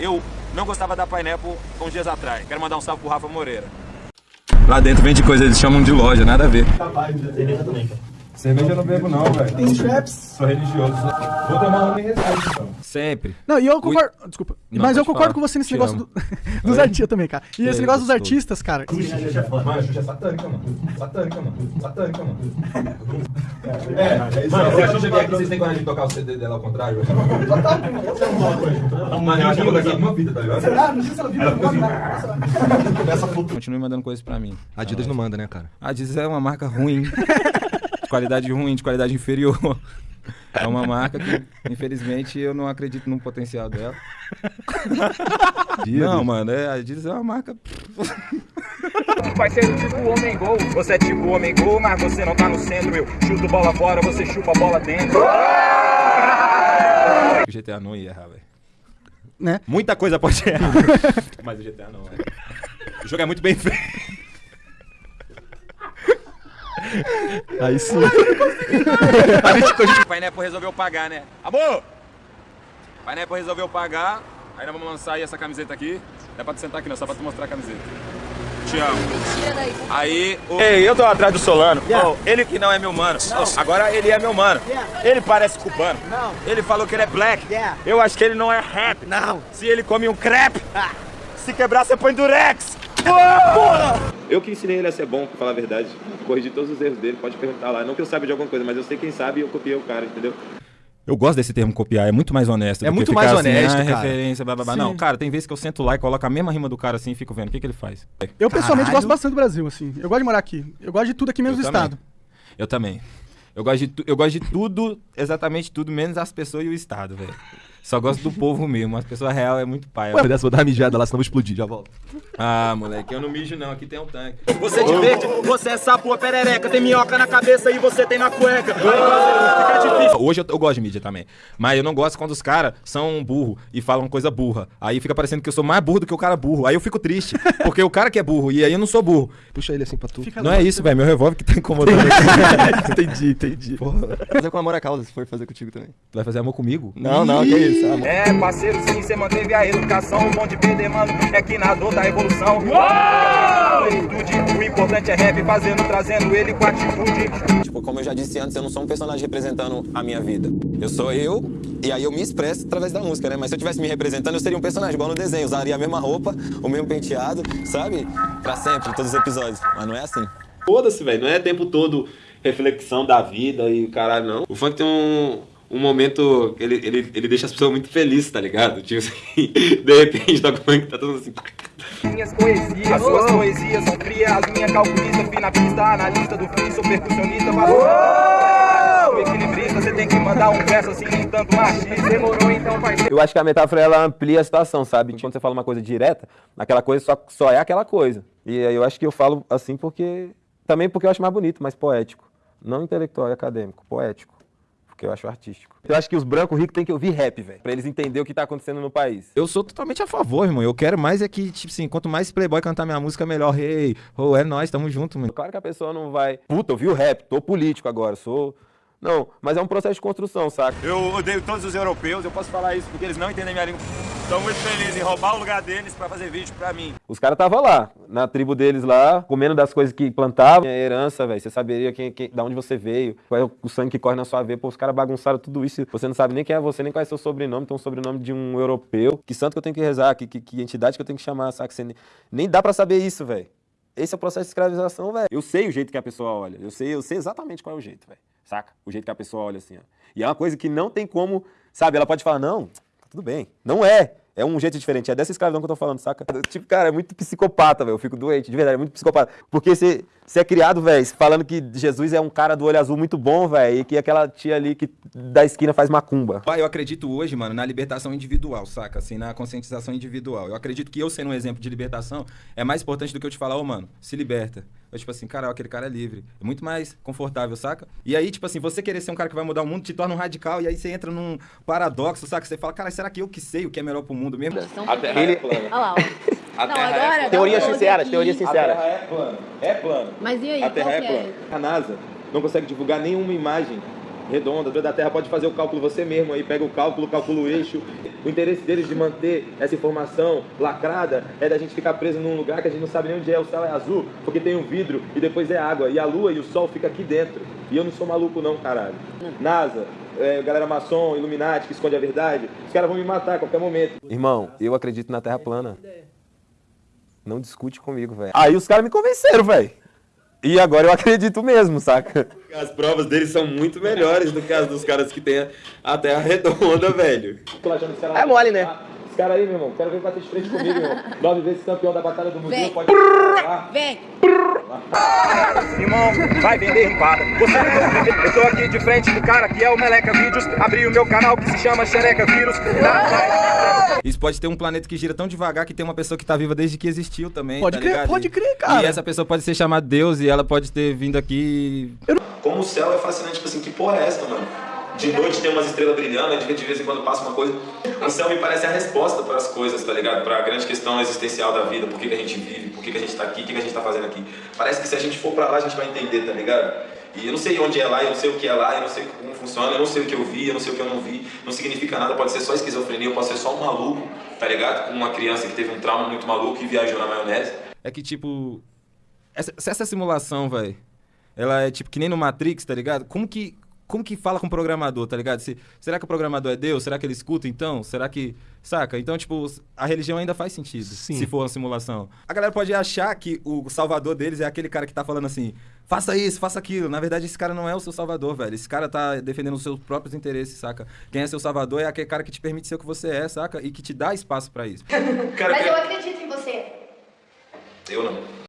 eu não gostava da Pineapple uns dias atrás. Quero mandar um salve pro Rafa Moreira. Lá dentro vende coisa, eles chamam de loja, nada a ver. Cerveja eu não bebo não, velho. Tem straps. Sou religioso. Vou tomar uma em respeito, então. Sempre. Não, e eu concordo. Desculpa. Não, mas eu concordo falar. com você nesse Te negócio do- dos artistas também, cara. E esse É, negócio dos artistas, cara. Mano, a Xuxa é satânica, mano. Satânica, mano. Satânica, mano. É, mano, se a Xuxa vier aqui, vocês têm coragem de tocar o CD dela ao contrário? Mano, eu acho que eu vou daqui uma vida, tá ligado? Ah, não sei se ela viu. Continue mandando coisas pra mim. Adidas não manda, né, cara? A Adidas é uma marca ruim. de qualidade ruim, de qualidade inferior. É uma marca que, infelizmente, eu não acredito no potencial dela. Não, mano, é, a Adidas é uma marca. Parceiro, tipo homem gol. Você é tipo homem gol, mas você não tá no centro. Eu chuto bola fora, você chupa a bola dentro. O GTA não ia errar, velho. Né? Muita coisa pode errar. mas o GTA não, velho. O jogo é muito bem feito. Aí sim. O Pineapple resolveu pagar, né? Amor! O Pineapple resolveu pagar. Aí nós vamos lançar aí essa camiseta aqui. Não é pra tu sentar aqui não, só pra tu mostrar a camiseta. Te amo. Aí, o... Ei, eu tô atrás do Solano. Oh, ele que não é meu mano. Oh, agora ele é meu mano. Ele parece cubano. Ele falou que ele é black. Eu acho que ele não é rap. Não. Se ele come um crepe, se quebrar você põe durex. Eu que ensinei ele a ser bom, pra falar a verdade. Corrigi todos os erros dele, pode perguntar lá. Não que eu saiba de alguma coisa, mas eu sei quem sabe e eu copiei o cara, entendeu? Eu gosto desse termo copiar, é muito mais honesto. É do que muito ficar mais assim, honesto, ah, cara. referência, blá, blá, blá. Não, cara, tem vezes que eu sento lá e coloco a mesma rima do cara assim e fico vendo o que, que ele faz. Eu pessoalmente Caralho. gosto bastante do Brasil, assim. Eu gosto de morar aqui. Eu gosto de tudo aqui menos Eu do também. estado. Eu também. Eu gosto, de tu- eu gosto de tudo, exatamente tudo, menos as pessoas e o Estado, velho. Só gosto do povo mesmo, as pessoas real é muito pai. Dessa, vou dar uma mijada lá, senão eu vou explodir, já volto. Ah, moleque, eu não mijo não, aqui tem um tanque. Você de verde, você é sapo ou perereca, tem minhoca na cabeça e você tem na cueca. Fica difícil. Hoje eu, eu gosto de mídia também, mas eu não gosto quando os caras são burro e falam coisa burra. Aí fica parecendo que eu sou mais burro do que o cara burro. Aí eu fico triste, porque o cara que é burro e aí eu não sou burro. Puxa ele assim pra tu. Fica Não é isso, velho, meu revólver que tá incomodando. entendi, entendi. Fazer com amor a causa, se for fazer contigo também. Tu vai fazer amor comigo? Não, não, que isso. É, parceiro, sim, você manteve a educação. O bom de perder, mano, é que na dor da evolução. Plenitude, O importante é rap, fazendo, trazendo ele com atitude. Tipo, como eu já disse antes, eu não sou um personagem representando a minha vida. Eu sou eu, e aí eu me expresso através da música, né? Mas se eu estivesse me representando, eu seria um personagem, igual no desenho. Usaria a mesma roupa, o mesmo penteado, sabe? Pra sempre, em todos os episódios. Mas não é assim. Foda-se, velho. Não é o tempo todo reflexão da vida e o caralho, não. O funk tem um, um momento. Ele, ele, ele deixa as pessoas muito felizes, tá ligado? Tipo assim, de repente toca o funk tá todo assim. Minhas poesias, as suas poesias são frias, as minhas calculistas, fui na pista, analista do free, sou percussionista, valor. Equilibrista, você tem que mandar um verso assim, tanto machista. Demorou então, parceiro. Eu acho que a metáfora ela amplia a situação, sabe? Quando você fala uma coisa direta, aquela coisa só, só é aquela coisa. E aí eu acho que eu falo assim porque. Também porque eu acho mais bonito, mais poético. Não intelectual e acadêmico, poético. Porque eu acho artístico. Eu acho que os brancos ricos têm que ouvir rap, velho. Pra eles entenderem o que tá acontecendo no país. Eu sou totalmente a favor, irmão. Eu quero mais é que, tipo assim, quanto mais Playboy cantar minha música, melhor. Hey, oh, é nós, tamo junto, mano. Claro que a pessoa não vai. Puta, eu vi o rap, tô político agora, sou. Não, mas é um processo de construção, saca? Eu odeio todos os europeus, eu posso falar isso porque eles não entendem minha língua. Estão muito felizes em roubar o lugar deles pra fazer vídeo pra mim. Os caras estavam lá, na tribo deles lá, comendo das coisas que plantavam. É herança, velho. Você saberia quem, quem, da onde você veio, qual é o sangue que corre na sua veia. Pô, os caras bagunçaram tudo isso. Você não sabe nem quem é você, nem qual é seu sobrenome. Tem um sobrenome de um europeu. Que santo que eu tenho que rezar, que, que, que entidade que eu tenho que chamar, saca? Você nem, nem dá pra saber isso, velho. Esse é o processo de escravização, velho. Eu sei o jeito que a pessoa olha. Eu sei, eu sei exatamente qual é o jeito, velho. Saca? O jeito que a pessoa olha assim, ó. E é uma coisa que não tem como, sabe? Ela pode falar, não, tudo bem. Não é. É um jeito diferente. É dessa escravidão que eu tô falando, saca? Tipo, cara, é muito psicopata, velho. Eu fico doente, de verdade, é muito psicopata. Porque você é criado, velho, falando que Jesus é um cara do olho azul muito bom, velho, e que aquela tia ali que da esquina faz macumba. Pai, eu acredito hoje, mano, na libertação individual, saca? Assim, na conscientização individual. Eu acredito que eu sendo um exemplo de libertação é mais importante do que eu te falar, ô, mano, se liberta. Eu, tipo assim, cara, aquele cara é livre. É muito mais confortável, saca? E aí, tipo assim, você querer ser um cara que vai mudar o mundo te torna um radical, e aí você entra num paradoxo, saca? Você fala, cara, será que eu que sei o que é melhor pro mundo mesmo? A terra é plana. Olha lá, ó. A Não, terra é agora plana. um close sinceras, aqui. teorias A. Terra é plana. É plano. Mas e aí, A qual Terra é que plana. A NASA não consegue divulgar nenhuma imagem redonda, da Terra pode fazer o cálculo você mesmo aí, pega o cálculo, calcula o eixo. O interesse deles de manter essa informação lacrada é da gente ficar preso num lugar que a gente não sabe nem onde é, o céu é azul, porque tem um vidro e depois é água, e a lua e o sol fica aqui dentro. E eu não sou maluco não, caralho. NASA, é, galera maçom, Illuminati, que esconde a verdade, os caras vão me matar a qualquer momento. Irmão, eu acredito na Terra plana. Não discute comigo, velho. Aí os caras me convenceram, velho. E agora eu acredito mesmo, saca? As provas deles são muito melhores do que as dos caras que têm a terra redonda, velho. É mole, né? Esse cara aí, meu irmão, quero ver bater de frente comigo, irmão. Nove vezes campeão da Batalha do Museu, Vem. pode... Vem! Irmão, vai vender ripada. Você não vai vender. Eu tô aqui de frente do cara que é o Meleca Vídeos. Abri o meu canal que se chama Xereca Vírus. Isso pode ter um planeta que gira tão devagar que tem uma pessoa que tá viva desde que existiu também. Pode tá crer, ligado? pode crer, cara. E essa pessoa pode ser chamada Deus e ela pode ter vindo aqui. Como o céu é fascinante, tipo assim, que porra é essa, mano? De noite tem umas estrelas brilhando, de de vez em quando passa uma coisa. O céu me parece a resposta para as coisas, tá ligado? Para a grande questão existencial da vida, por que, que a gente vive, por que, que a gente tá aqui, o que, que a gente tá fazendo aqui. Parece que se a gente for pra lá, a gente vai entender, tá ligado? E eu não sei onde é lá, eu não sei o que é lá, eu não sei como funciona, eu não sei o que eu vi, eu não sei o que eu não vi. Não significa nada, pode ser só esquizofrenia, eu posso ser só um maluco, tá ligado? Uma criança que teve um trauma muito maluco e viajou na maionese. É que, tipo. Essa, se essa simulação, velho, ela é tipo que nem no Matrix, tá ligado? Como que. Como que fala com o programador, tá ligado? Se, será que o programador é Deus? Será que ele escuta então? Será que. Saca? Então, tipo, a religião ainda faz sentido. Sim. Se for uma simulação. A galera pode achar que o salvador deles é aquele cara que tá falando assim: faça isso, faça aquilo. Na verdade, esse cara não é o seu salvador, velho. Esse cara tá defendendo os seus próprios interesses, saca? Quem é seu salvador é aquele cara que te permite ser o que você é, saca? E que te dá espaço pra isso. Cara, Mas eu acredito em você. eu não.